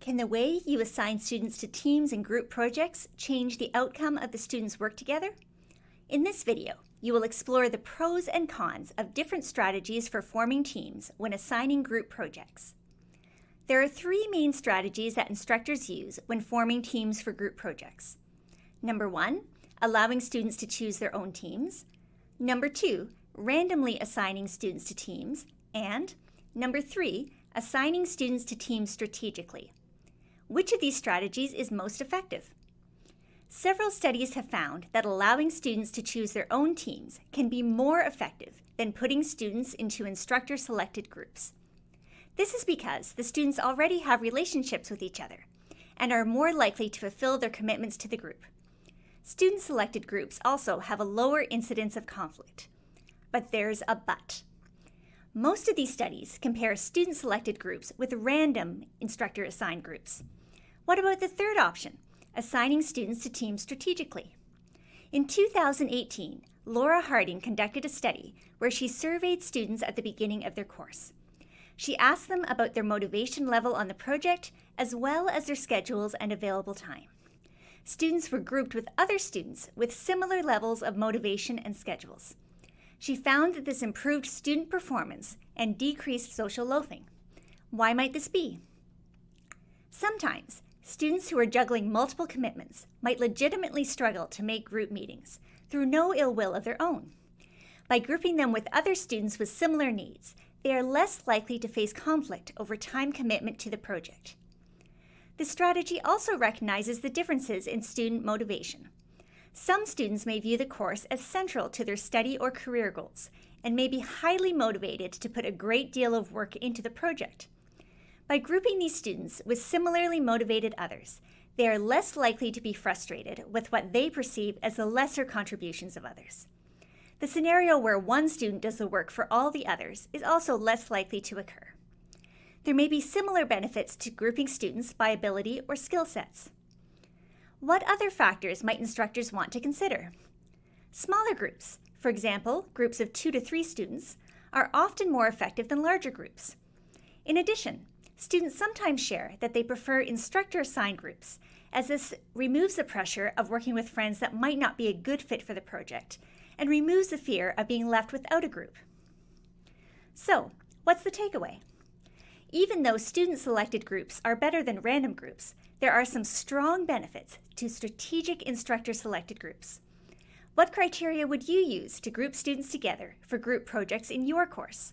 Can the way you assign students to teams and group projects change the outcome of the students' work together? In this video, you will explore the pros and cons of different strategies for forming teams when assigning group projects. There are three main strategies that instructors use when forming teams for group projects. Number one, allowing students to choose their own teams. Number two, randomly assigning students to teams. And number three, assigning students to teams strategically. Which of these strategies is most effective? Several studies have found that allowing students to choose their own teams can be more effective than putting students into instructor-selected groups. This is because the students already have relationships with each other and are more likely to fulfill their commitments to the group. Student-selected groups also have a lower incidence of conflict. But there's a but. Most of these studies compare student-selected groups with random instructor-assigned groups. What about the third option, assigning students to teams strategically? In 2018, Laura Harding conducted a study where she surveyed students at the beginning of their course. She asked them about their motivation level on the project, as well as their schedules and available time. Students were grouped with other students with similar levels of motivation and schedules. She found that this improved student performance and decreased social loafing. Why might this be? Sometimes, Students who are juggling multiple commitments might legitimately struggle to make group meetings through no ill will of their own. By grouping them with other students with similar needs, they are less likely to face conflict over time commitment to the project. The strategy also recognizes the differences in student motivation. Some students may view the course as central to their study or career goals and may be highly motivated to put a great deal of work into the project. By grouping these students with similarly motivated others, they are less likely to be frustrated with what they perceive as the lesser contributions of others. The scenario where one student does the work for all the others is also less likely to occur. There may be similar benefits to grouping students by ability or skill sets. What other factors might instructors want to consider? Smaller groups, for example, groups of two to three students, are often more effective than larger groups. In addition, Students sometimes share that they prefer instructor-assigned groups, as this removes the pressure of working with friends that might not be a good fit for the project, and removes the fear of being left without a group. So, what's the takeaway? Even though student-selected groups are better than random groups, there are some strong benefits to strategic instructor-selected groups. What criteria would you use to group students together for group projects in your course?